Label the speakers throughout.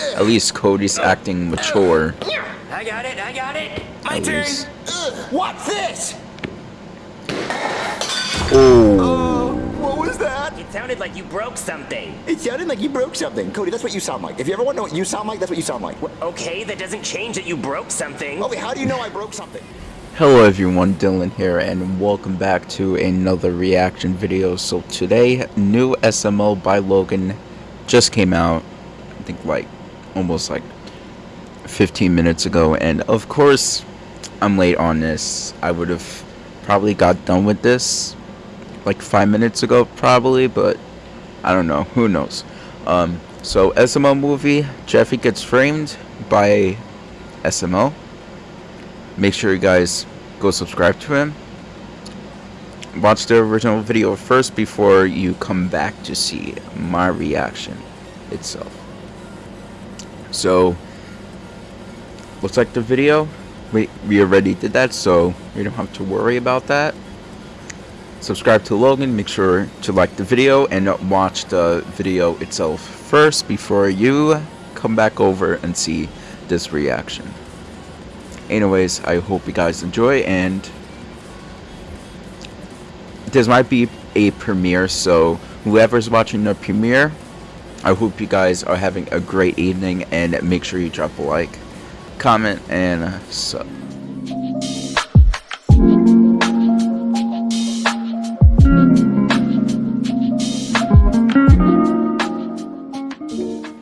Speaker 1: at least Cody's acting mature.
Speaker 2: I got it, I got it. My
Speaker 1: At
Speaker 2: turn.
Speaker 1: least.
Speaker 3: What's this?
Speaker 1: Oh,
Speaker 3: What was that?
Speaker 2: It sounded like you broke something.
Speaker 3: It sounded like you broke something. Cody, that's what you sound like. If you ever want to know what you sound like, that's what you sound like.
Speaker 2: Okay, that doesn't change that you broke something.
Speaker 3: Okay, how do you know I broke something?
Speaker 1: hello everyone, Dylan here, and welcome back to another reaction video. So today, new SML by Logan just came out. I think like almost like 15 minutes ago, and of course, I'm late on this. I would have probably got done with this like five minutes ago, probably, but I don't know. Who knows? Um, so SML movie, Jeffy gets framed by SML. Make sure you guys go subscribe to him. Watch the original video first before you come back to see my reaction itself. So, looks like the video. We we already did that, so you don't have to worry about that. Subscribe to Logan. Make sure to like the video and watch the video itself first before you come back over and see this reaction. Anyways, I hope you guys enjoy and this might be a premiere, so whoever's watching the premiere, I hope you guys are having a great evening and make sure you drop a like, comment, and sub.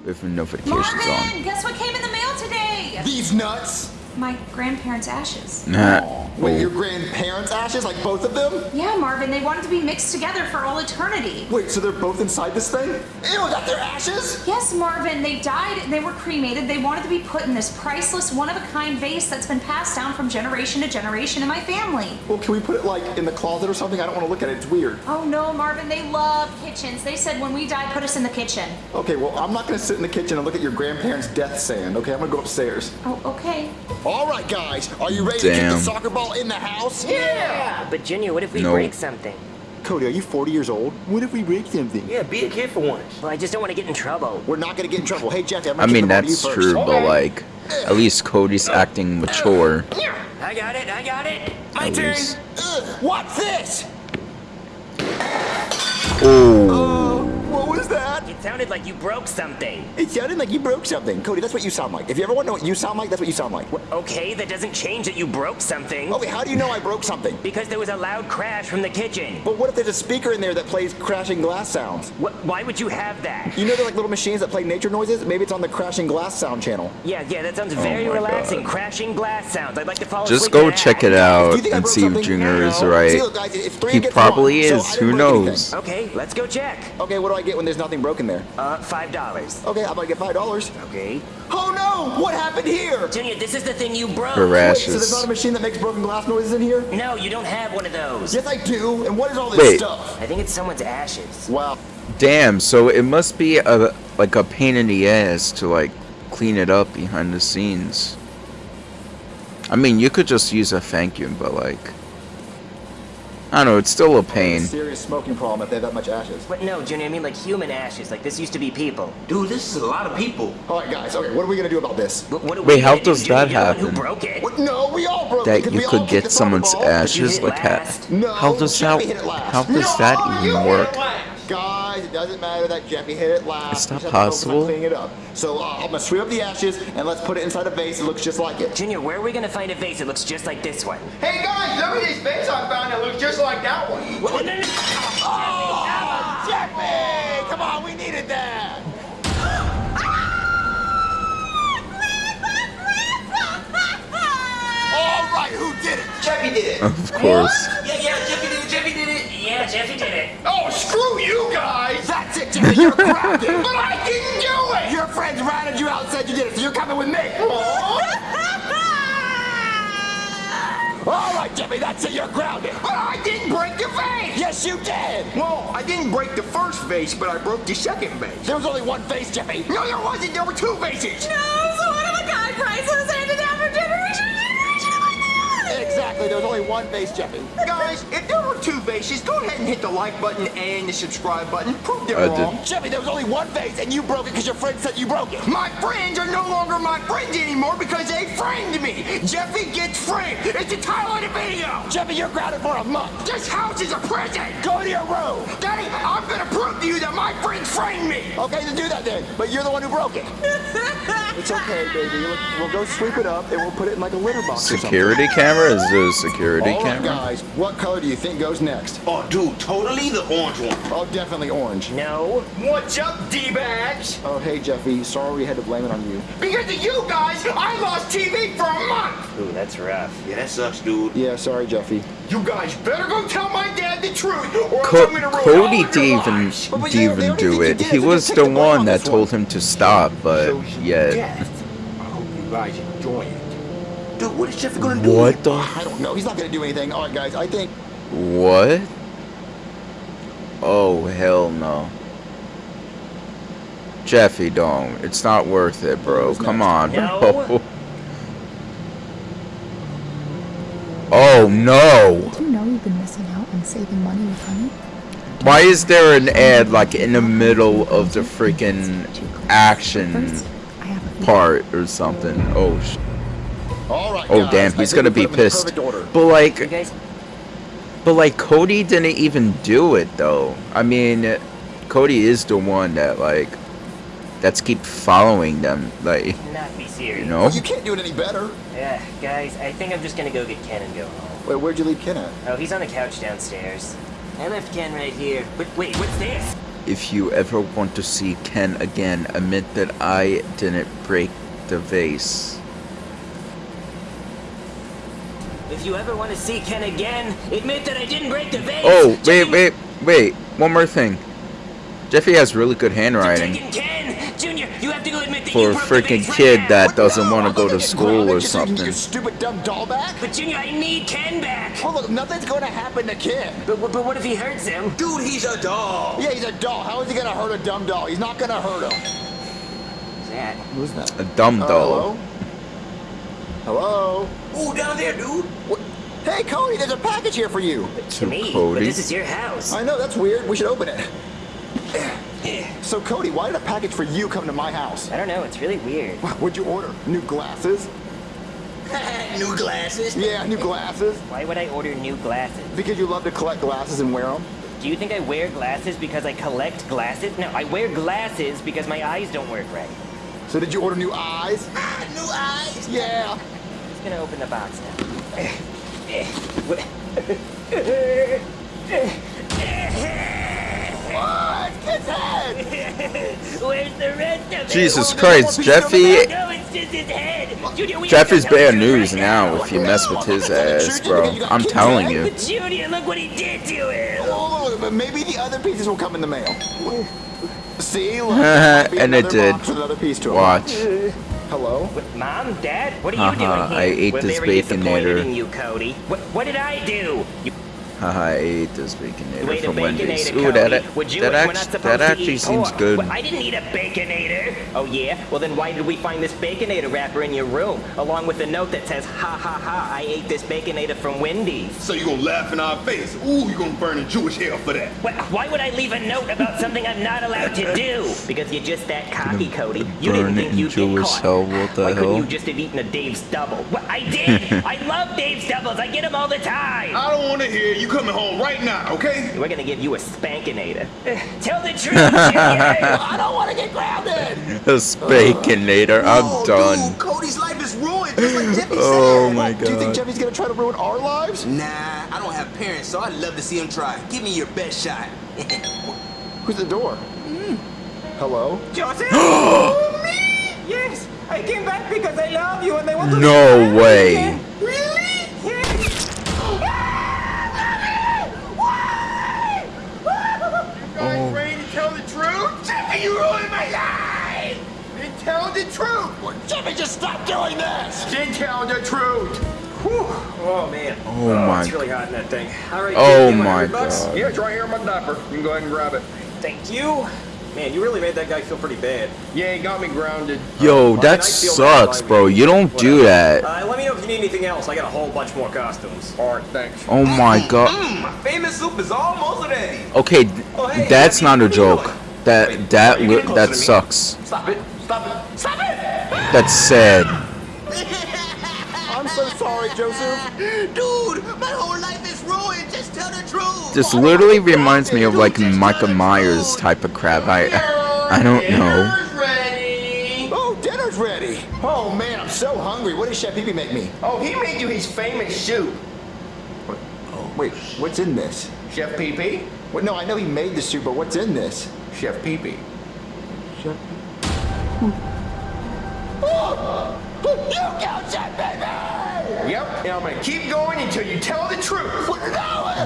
Speaker 1: With notifications
Speaker 4: Marvin, guess what came in the mail today?
Speaker 3: These nuts?
Speaker 4: My grandparents' ashes.
Speaker 1: on. Nah.
Speaker 3: Wait, your grandparents' ashes? Like both of them?
Speaker 4: Yeah, Marvin, they wanted to be mixed together for all eternity.
Speaker 3: Wait, so they're both inside this thing? Ew, is that their ashes?
Speaker 4: Yes, Marvin, they died they were cremated. They wanted to be put in this priceless, one of a kind vase that's been passed down from generation to generation in my family.
Speaker 3: Well, can we put it like in the closet or something? I don't want to look at it. It's weird.
Speaker 4: Oh no, Marvin, they love kitchens. They said when we die, put us in the kitchen.
Speaker 3: Okay, well, I'm not going to sit in the kitchen and look at your grandparents' death sand. Okay, I'm going to go upstairs.
Speaker 4: Oh, okay.
Speaker 3: All right, guys, are you ready to kick the soccer ball in the house?
Speaker 2: Yeah. But Junior, what if we
Speaker 1: No.
Speaker 2: break something?
Speaker 3: Cody, are you 40 years old? What if we break something?
Speaker 5: Yeah, be a kid for once.
Speaker 2: Well, I just don't want to get in trouble.
Speaker 3: We're not going to get in trouble. Hey, Jeffy, I'm
Speaker 1: I
Speaker 3: going to
Speaker 1: mean,
Speaker 3: the ball to you
Speaker 1: that's
Speaker 3: first.
Speaker 1: true, but like, at least Cody's uh, acting mature.
Speaker 2: I got it, I got it. My
Speaker 1: At
Speaker 2: turn.
Speaker 1: least.
Speaker 3: Uh, what's this?
Speaker 1: Oh,
Speaker 2: sounded like you broke something.
Speaker 3: It sounded like you broke something. Cody, that's what you sound like. If you ever want to know what you sound like, that's what you sound like.
Speaker 2: Okay, that doesn't change that you broke something.
Speaker 3: Okay, how do you know I broke something?
Speaker 2: Because there was a loud crash from the kitchen.
Speaker 3: But what if there's a speaker in there that plays crashing glass sounds?
Speaker 2: Wh- why would you have that?
Speaker 3: You know they're like little machines that play nature noises? Maybe it's on the crashing glass sound channel.
Speaker 2: Yeah, yeah, that sounds oh very
Speaker 1: Oh
Speaker 2: relaxing.
Speaker 1: God.
Speaker 2: Crashing glass sounds. I'd like to follow
Speaker 1: just go check it out
Speaker 3: you think I
Speaker 1: and see if
Speaker 3: something?
Speaker 1: Junior is right.
Speaker 3: See, look, guys, it's three
Speaker 1: He probably
Speaker 3: one,
Speaker 1: is.
Speaker 3: I
Speaker 1: Who
Speaker 3: didn't break
Speaker 1: knows?
Speaker 2: Okay, let's go check.
Speaker 3: Okay, what do I get when there's nothing broken there?
Speaker 2: Uh, five dollars.
Speaker 3: Okay, how about I get five dollars?
Speaker 2: Okay.
Speaker 3: Oh no! What happened here?
Speaker 2: Junior, this is the thing you broke.
Speaker 1: Her
Speaker 3: Wait, so there's not a machine that makes broken glass noises in here?
Speaker 2: No, you don't have one of those.
Speaker 3: Yes, I do. And what is all this
Speaker 1: Wait.
Speaker 3: stuff?
Speaker 2: I think it's someone's ashes.
Speaker 3: Wow.
Speaker 1: Damn, so it must be a like a pain in the ass to like clean it up behind the scenes. I mean, you could just use a vacuum, but like, I don't know, it's still a pain.
Speaker 3: Serious smoking problem if they have that much ashes.
Speaker 2: But no, Junior, I mean like human ashes. Like this used to be people.
Speaker 5: Dude, this is a lot of people.
Speaker 3: All right, guys. Okay, what are we gonna do about this?
Speaker 2: But what
Speaker 1: Wait,
Speaker 2: we
Speaker 1: how
Speaker 2: gonna do,
Speaker 1: does
Speaker 2: Junior?
Speaker 1: that
Speaker 2: You're the one
Speaker 1: happen?
Speaker 2: Who broke it?
Speaker 3: What? No, we all broke it
Speaker 1: That
Speaker 3: 'cause
Speaker 1: you
Speaker 3: we all
Speaker 1: could
Speaker 3: kicked
Speaker 1: get
Speaker 3: the
Speaker 1: someone's ashes,
Speaker 2: hit
Speaker 1: like how,
Speaker 2: last.
Speaker 3: No,
Speaker 1: how does that
Speaker 3: hit it last.
Speaker 1: how does that even work?
Speaker 3: Guys, it doesn't matter that Jeffy hit it last.
Speaker 1: It's not
Speaker 3: just have to focus
Speaker 1: possible.
Speaker 3: Cleaning it up. So uh, I'm gonna sweep up the ashes and let's put it inside a vase that looks just like it.
Speaker 2: Junior, where are we gonna find a vase that looks just like this one?
Speaker 6: Hey guys, look at this vase I found that looks just like that one.
Speaker 2: What? No, no, no.
Speaker 3: Oh, Jeffy! Come on, we needed that. All right, who did it?
Speaker 6: Jeffy did it.
Speaker 1: Of course.
Speaker 5: Yeah, yeah, Jeffy did it, Jeffy did it.
Speaker 2: Yeah, Jeffy did it.
Speaker 6: Oh, screw you guys!
Speaker 3: That's it, Jeffy. You're grounded.
Speaker 6: But I didn't do it!
Speaker 3: Your friends ratted you out and said you did it, so you're coming with me. All right, Jeffy, that's it. You're grounded.
Speaker 6: But I didn't break the vase!
Speaker 3: Yes, you did.
Speaker 6: Well, I didn't break the first vase, but I broke the second vase.
Speaker 3: There was only one face, Jeffy.
Speaker 6: No, there wasn't. There were two vases.
Speaker 4: No, so one of a kind priceless handed down from generation
Speaker 3: Exactly. There was only one vase, Jeffy.
Speaker 6: Guys, if there were two vases, go ahead and hit the like button and the subscribe button. Prove they're
Speaker 1: I did.
Speaker 6: wrong.
Speaker 3: Jeffy, there was only one vase, and you broke it because your friend said you broke it.
Speaker 6: My friends are no longer my friends anymore because they framed me. Jeffy gets framed. It's the title of the video.
Speaker 3: Jeffy, you're grounded for a month.
Speaker 6: This house is a prison.
Speaker 3: Go to your room.
Speaker 6: Daddy, I'm gonna prove to you that my friends framed me.
Speaker 3: Okay, then do that then. But you're the one who broke it. it's okay, baby. We'll, we'll go sweep it up and we'll put it in like a litter box. or.
Speaker 1: Security camera? Is there a security
Speaker 3: All right,
Speaker 1: camera?
Speaker 3: guys. What color do you think goes next?
Speaker 5: Oh, dude, totally the orange one.
Speaker 3: Oh, definitely orange.
Speaker 2: No.
Speaker 6: What's up, D-bags?
Speaker 3: Oh, hey, Jeffy. Sorry we had to blame it on you.
Speaker 6: Because of you guys, I lost TV for a month.
Speaker 2: Ooh, that's rough.
Speaker 5: Yeah, that sucks, dude.
Speaker 3: Yeah, sorry, Jeffy.
Speaker 6: You guys better go tell my dad the truth, or
Speaker 1: Co-
Speaker 6: I'm gonna ruin
Speaker 1: Cody
Speaker 6: all of your
Speaker 1: didn't even.
Speaker 3: But- but
Speaker 1: didn't
Speaker 3: they- they
Speaker 1: even
Speaker 3: don't
Speaker 1: do
Speaker 3: think you
Speaker 1: it. He was the
Speaker 3: the
Speaker 1: one that told him to stop, but
Speaker 6: Shows
Speaker 1: yeah.
Speaker 6: death. I hope you guys enjoy it.
Speaker 5: Dude, what is Jeffy gonna do?
Speaker 1: What the?
Speaker 3: I don't know. He's not going to do anything. All right, guys. I think
Speaker 1: What? Oh, hell no. Jeffy, don't. It's not worth it, bro. Come
Speaker 3: next?
Speaker 1: on,
Speaker 2: No.
Speaker 1: bro. Oh, no.
Speaker 7: Do you know you've been missing out on saving money with honey?
Speaker 1: Why is there an ad, like, in the middle of the freaking action
Speaker 7: First, I have a few
Speaker 1: part or something? Oh, sh- oh damn. He's gonna be
Speaker 3: put them in the
Speaker 1: pissed. But, like, But like Cody didn't even do it though. I mean, Cody is the one that like that's keep following them. Like
Speaker 2: not be serious.
Speaker 1: you know.
Speaker 3: You can't do it any better.
Speaker 2: Yeah, guys, I think I'm just gonna go get Ken and go home.
Speaker 3: Wait, where'd you leave Ken at?
Speaker 2: Oh, he's on the couch downstairs. I left Ken right here. But wait, what's this?
Speaker 1: If you ever want to see Ken again, admit that I didn't break the vase.
Speaker 2: If you ever want to see Ken again, admit that I didn't break the vase.
Speaker 1: Oh wait, wait, wait. One more thing. Jeffy has really good handwriting
Speaker 2: Junior. You have to go admit that
Speaker 1: for a freaking
Speaker 2: vase right
Speaker 1: kid that doesn't
Speaker 3: No,
Speaker 1: want to go
Speaker 3: gonna
Speaker 1: school
Speaker 3: grounded
Speaker 1: or
Speaker 3: just you
Speaker 1: something.
Speaker 3: Your stupid dumb doll back.
Speaker 2: But Junior, I need Ken back.
Speaker 3: Well, look, nothing's going to happen to Ken.
Speaker 2: But, but what if he hurts him?
Speaker 5: Dude, he's a dog.
Speaker 3: Yeah, he's a doll. How is he going to hurt a dumb doll? He's not going to hurt him.
Speaker 2: Who's that?
Speaker 3: Who's that?
Speaker 1: A dumb
Speaker 3: Uh,
Speaker 1: doll.
Speaker 3: hello? Hello?
Speaker 5: Ooh, down there, dude.
Speaker 3: What? Hey, Cody, there's a package here for you.
Speaker 2: To me.
Speaker 1: Cody.
Speaker 2: But this is your house.
Speaker 3: I know, that's weird. We should open it. So, Cody, why did a package for you come to my house?
Speaker 2: I don't know. It's really weird.
Speaker 3: What'd you order? New glasses?
Speaker 5: New glasses.
Speaker 3: Yeah, new glasses.
Speaker 2: Why would I order new glasses?
Speaker 3: Because you love to collect glasses and wear them?
Speaker 2: Do you think I wear glasses because I collect glasses? No, I wear glasses because my eyes don't work right.
Speaker 3: So did you order new eyes?
Speaker 5: New eyes.
Speaker 3: Yeah.
Speaker 2: I'm just gonna open the box now.
Speaker 3: head.
Speaker 2: Junior, we
Speaker 1: Jeffy's
Speaker 2: have to tell
Speaker 1: bad
Speaker 2: the
Speaker 1: news
Speaker 2: right
Speaker 1: now if you mess with his
Speaker 3: I'm not gonna
Speaker 1: ass, bro.
Speaker 3: because you got
Speaker 1: I'm telling you.
Speaker 2: But Junior, look what he did to him.
Speaker 3: Oh, but maybe the other pieces will come in the mail. See? Look, there might be
Speaker 1: And it did.
Speaker 3: box with another piece to.
Speaker 1: Watch.
Speaker 3: Hello?
Speaker 2: Mom, Dad, what are you
Speaker 1: Haha,
Speaker 2: doing
Speaker 1: I ate
Speaker 2: We're
Speaker 1: this
Speaker 2: very disappointed
Speaker 1: Baconator.
Speaker 2: in you, Cody. What, what did I do? You
Speaker 1: Haha, I ate this baconator
Speaker 2: ate
Speaker 1: from Wendy's. Ooh, that,
Speaker 2: Would you?
Speaker 1: that,
Speaker 2: We're
Speaker 1: act- that actually seems
Speaker 2: pork.
Speaker 1: good.
Speaker 2: Well, I didn't eat a baconator. Oh yeah? Well then why did we find this baconator wrapper in your room, along with a note that says, "Ha ha ha! I ate this baconator from Wendy's."
Speaker 8: So you gonna laugh in our face? Ooh, you gonna burn in Jewish hell for that?
Speaker 2: Wh- Why would I leave a note about something I'm not allowed to do? Because you're just that cocky, Cody. You
Speaker 1: burn
Speaker 2: didn't think you'd
Speaker 1: Jewish
Speaker 2: get caught.
Speaker 1: hell? What the
Speaker 2: Why couldn't you just have eaten a Dave's double? Well, I did. I love Dave's doubles. I get them all the time.
Speaker 8: I don't wanna hear you coming home right now, okay?
Speaker 2: We're gonna give you a spankinator. Eh, tell the truth, Junior.
Speaker 3: I don't want to get grounded!
Speaker 1: A baconator. I'm
Speaker 5: Oh,
Speaker 1: done.
Speaker 5: Dude, Cody's life is ruined, just like Jeffy
Speaker 1: Oh
Speaker 5: said.
Speaker 1: my god.
Speaker 3: Do you think. Jeffy's going to try to ruin our lives?
Speaker 5: Nah, I don't have parents, so I'd love to see him try. Give me your best shot.
Speaker 3: Who's at the door? Mm-hmm. Hello?
Speaker 6: Joseph? oh, me? Yes, I came back because I love you and I want to
Speaker 1: No way.
Speaker 6: Then the truth! Whew. Oh, man.
Speaker 1: Oh my
Speaker 6: It's really hot in that thing. All right,
Speaker 1: Oh
Speaker 6: kid,
Speaker 1: my
Speaker 6: bucks?
Speaker 1: God.
Speaker 6: Yeah, it's right here in my diaper. You can go ahead and grab it.
Speaker 2: Thank you. Man, you really made that guy feel pretty bad.
Speaker 6: Yeah, he got me grounded.
Speaker 1: Yo,
Speaker 6: Uh,
Speaker 1: that
Speaker 6: I feel
Speaker 1: sucks, bro. You don't do that.
Speaker 6: Uh, let me know if you
Speaker 2: you need anything else, I got a whole bunch more costumes.
Speaker 3: Alright, thanks.
Speaker 1: Oh my god.
Speaker 5: Mm, my famous soup is almost ready.
Speaker 1: Okay,
Speaker 5: Oh, hey,
Speaker 1: that's not a
Speaker 5: what are you
Speaker 1: joke.
Speaker 5: doing?
Speaker 1: That
Speaker 5: Wait,
Speaker 1: that
Speaker 5: are you
Speaker 1: li-
Speaker 5: getting closer
Speaker 1: that sucks.
Speaker 5: Stop it. Stop it. Stop it.
Speaker 1: That's sad.
Speaker 3: I'm so sorry, Joseph.
Speaker 5: Dude, my whole life is ruined. Just tell the truth.
Speaker 1: This literally reminds me of like Michael Myers type of crap. I I don't know.
Speaker 3: Oh, dinner's ready. Oh man, I'm so hungry. What did Chef Pee make me?
Speaker 6: Oh, he made you his famous soup. What?
Speaker 3: Oh, wait, what's in this?
Speaker 6: Chef Pee Pee?
Speaker 3: What, no, I know he made the soup, but what's in this?
Speaker 6: Chef Pee Pee.
Speaker 3: Chef. Oh, you killed Chef Pee
Speaker 6: Yep, and I'm gonna keep going until you tell the truth.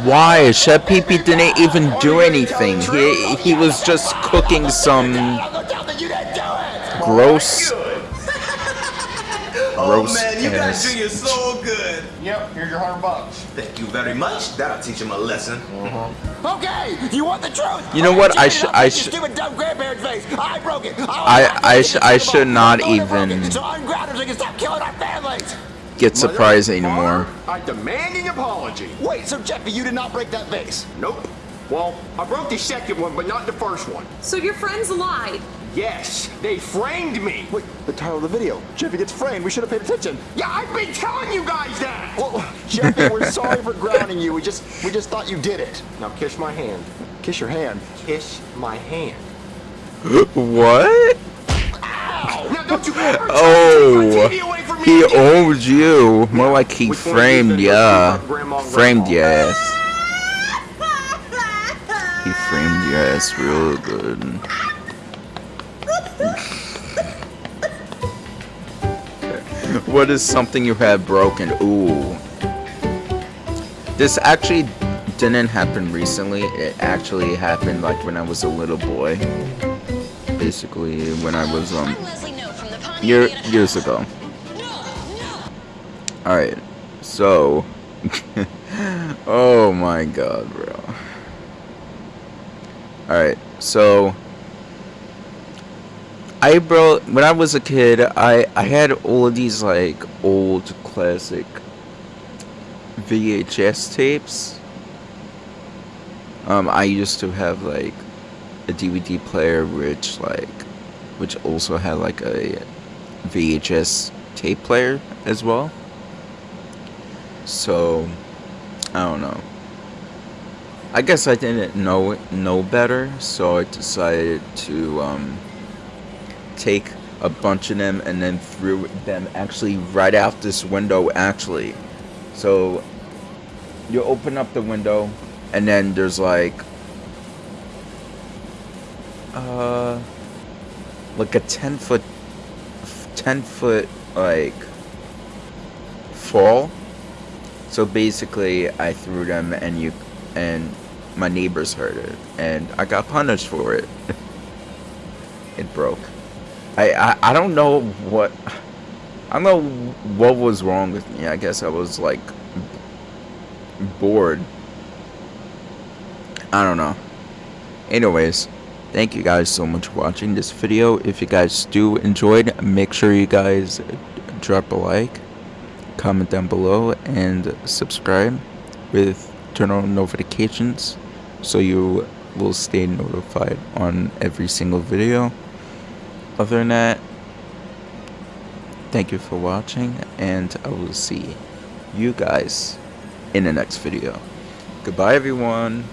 Speaker 1: Why? Chef Pee Pee didn't even do anything. He he was just cooking some
Speaker 3: I'm gonna tell that you didn't do it.
Speaker 1: gross
Speaker 5: Good.
Speaker 1: gross
Speaker 5: oh man, you guys
Speaker 1: ass.
Speaker 5: doing it so good.
Speaker 3: Yep, here's your hundred bucks.
Speaker 5: Thank you very much. That'll teach him a lesson. Mm-hmm.
Speaker 3: Okay, you want the truth?
Speaker 1: You know what? I should-
Speaker 3: don't
Speaker 1: I should-
Speaker 3: Stupid dumb grandparents' face. I broke it.
Speaker 1: Oh, I- I sh- I should not even-
Speaker 3: So unground him so he can stop killing our families.
Speaker 1: Get surprised anymore.
Speaker 6: I demand an apology.
Speaker 3: Wait, so Jeffy, you did not break that vase?
Speaker 6: Nope. Well, I broke the second one, but not the first one.
Speaker 9: So your friends lied.
Speaker 6: Yes, they framed me.
Speaker 3: Wait, the title of the video. Jeffy gets framed. We should have paid attention.
Speaker 6: Yeah, I've been telling you guys that.
Speaker 3: Well, Jeffy, we're sorry for grounding you. We just we just thought you did it.
Speaker 6: Now kiss my hand.
Speaker 3: Kiss your hand.
Speaker 6: Kiss my hand.
Speaker 1: What?
Speaker 6: Now don't you ever try to
Speaker 1: Oh,
Speaker 6: take my TV away from me
Speaker 1: he
Speaker 6: again.
Speaker 1: owed you. More like he
Speaker 6: Which
Speaker 1: framed
Speaker 6: is
Speaker 1: ya. Framed
Speaker 6: Grandpa?
Speaker 1: your ass. He framed your ass real good. what is something you have broken? Ooh. This actually didn't happen recently. It actually happened like when I was a little boy. Basically, when I was um year, years ago. Alright, so. oh my god, bro. Alright, so. I, bro, when I was a kid, I, I had all of these, like, old classic VHS tapes. Um, I used to have, like, a DVD player which, like, which also had, like, a VHS tape player as well. So, I don't know. I guess I didn't know know better, so I decided to um, take a bunch of them and then threw them actually right out this window. Actually, so you open up the window, and then there's like uh like a ten foot, ten foot like fall. So basically, I threw them, and you and my neighbors heard it, and I got punished for it. it broke. I, I I don't know what I don't know what was wrong with me. I guess I was like bored. I don't know. Anyways, thank you guys so much for watching this video. If you guys do enjoyed, make sure you guys drop a like, comment down below, and subscribe with turn on notifications so you will stay notified on every single video. Other than that, thank you for watching, and I will see you guys in the next video. Goodbye, everyone.